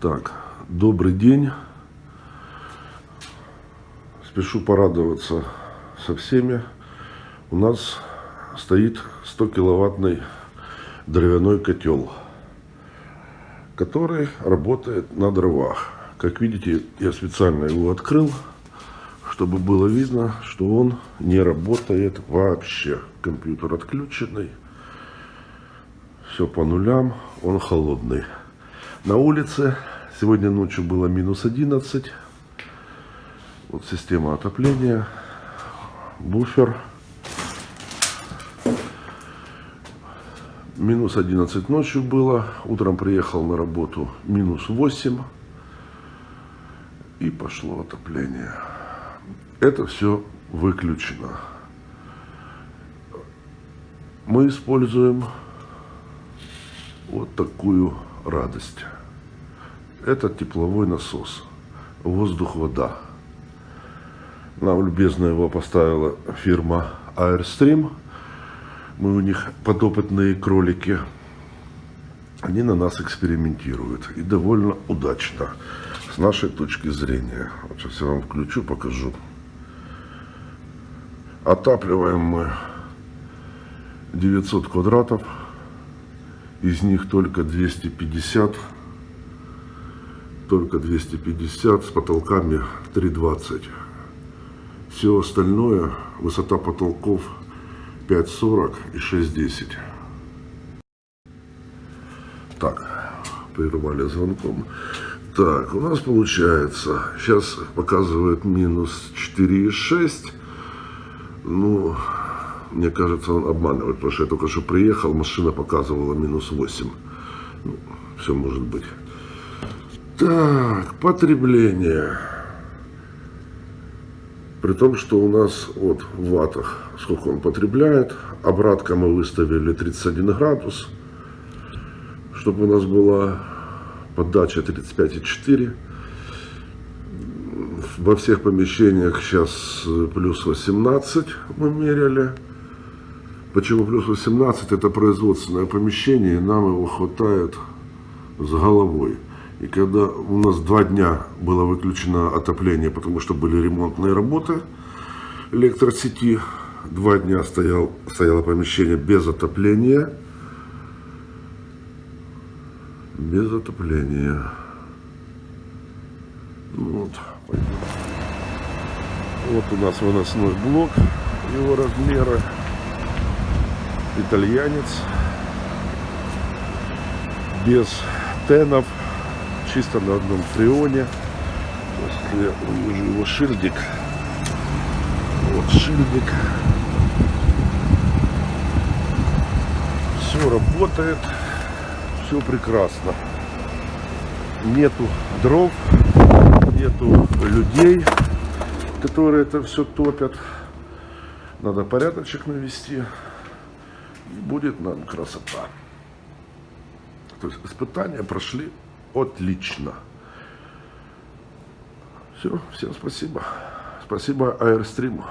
Так, добрый день. Спешу порадоваться со всеми. У нас стоит 100 киловаттный дровяной котел, который работает на дровах. Как видите, я специально его открыл, чтобы было видно, что он не работает вообще. Компьютер отключенный, все по нулям, он холодный. На улице сегодня ночью было минус 11. Вот система отопления, буфер. Минус 11 ночью было. Утром приехал на работу минус 8. И пошло отопление. Это все выключено. Мы используем вот такую радость. Это тепловой насос. Воздух-вода. Нам любезно его поставила фирма Airstream. Мы у них подопытные кролики. Они на нас экспериментируют. И довольно удачно. С нашей точки зрения. Вот сейчас я вам включу, покажу. Отапливаем мы 900 квадратов из них только 250, только 250 с потолками 320. Все остальное, высота потолков 5,40 и 6,10. Так, прервали звонком. Так, у нас получается, сейчас показывает минус 4,6. Ну, мне кажется, он обманывает, потому что я только что приехал, машина показывала минус 8. Ну, все может быть. Так, потребление. При том, что у нас вот в ватах, сколько он потребляет. Обратка мы выставили 31 градус. Чтобы у нас была подача 35,4. Во всех помещениях сейчас плюс 18 мы меряли. Почему плюс 18? Это производственное помещение, нам его хватает с головой. И когда у нас два дня было выключено отопление, потому что были ремонтные работы электросети, два дня стоял, стояло помещение без отопления. Без отопления. Вот. Вот у нас выносной блок, его размеры итальянец, без тенов, чисто на одном фреоне. Я увижу его шильдик, вот шильдик, все работает, все прекрасно. Нету дров, нету людей, которые это все топят. Надо порядочек навести будет нам красота. То есть испытания прошли отлично. Все, всем спасибо. Спасибо Airstream.